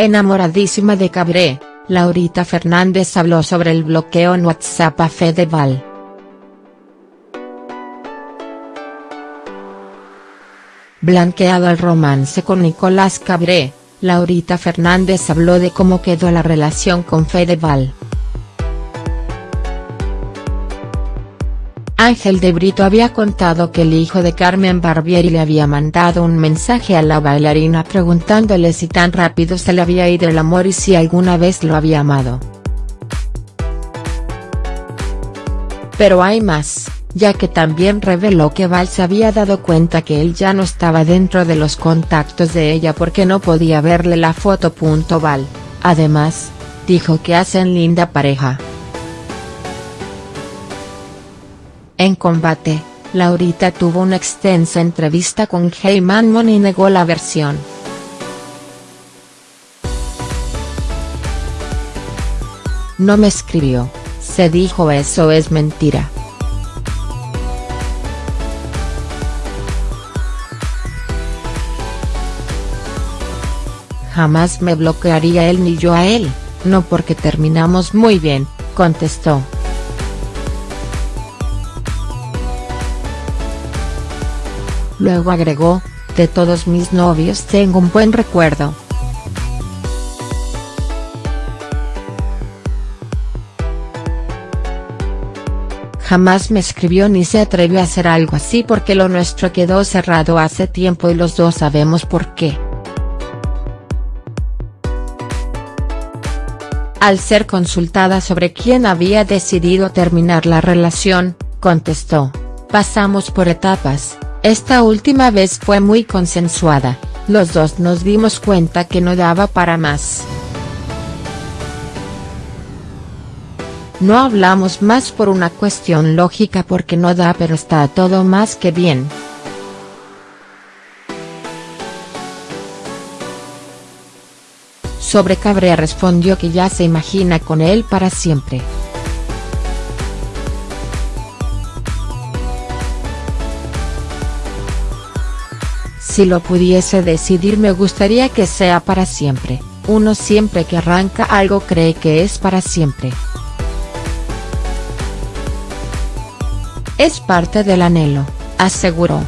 Enamoradísima de Cabré, Laurita Fernández habló sobre el bloqueo en WhatsApp a Fedeval. Blanqueado el romance con Nicolás Cabré, Laurita Fernández habló de cómo quedó la relación con Fedeval. Ángel de Brito había contado que el hijo de Carmen Barbieri le había mandado un mensaje a la bailarina preguntándole si tan rápido se le había ido el amor y si alguna vez lo había amado. Pero hay más, ya que también reveló que Val se había dado cuenta que él ya no estaba dentro de los contactos de ella porque no podía verle la foto. Val, además, dijo que hacen linda pareja. En combate, Laurita tuvo una extensa entrevista con Heyman y negó la versión. No me escribió, se dijo eso es mentira. Jamás me bloquearía él ni yo a él, no porque terminamos muy bien, contestó. Luego agregó, de todos mis novios tengo un buen recuerdo. Jamás me escribió ni se atrevió a hacer algo así porque lo nuestro quedó cerrado hace tiempo y los dos sabemos por qué. Al ser consultada sobre quién había decidido terminar la relación, contestó, pasamos por etapas, esta última vez fue muy consensuada, los dos nos dimos cuenta que no daba para más. No hablamos más por una cuestión lógica porque no da pero está todo más que bien. Sobre Cabrera respondió que ya se imagina con él para siempre. Si lo pudiese decidir me gustaría que sea para siempre, uno siempre que arranca algo cree que es para siempre. Es parte del anhelo, aseguró.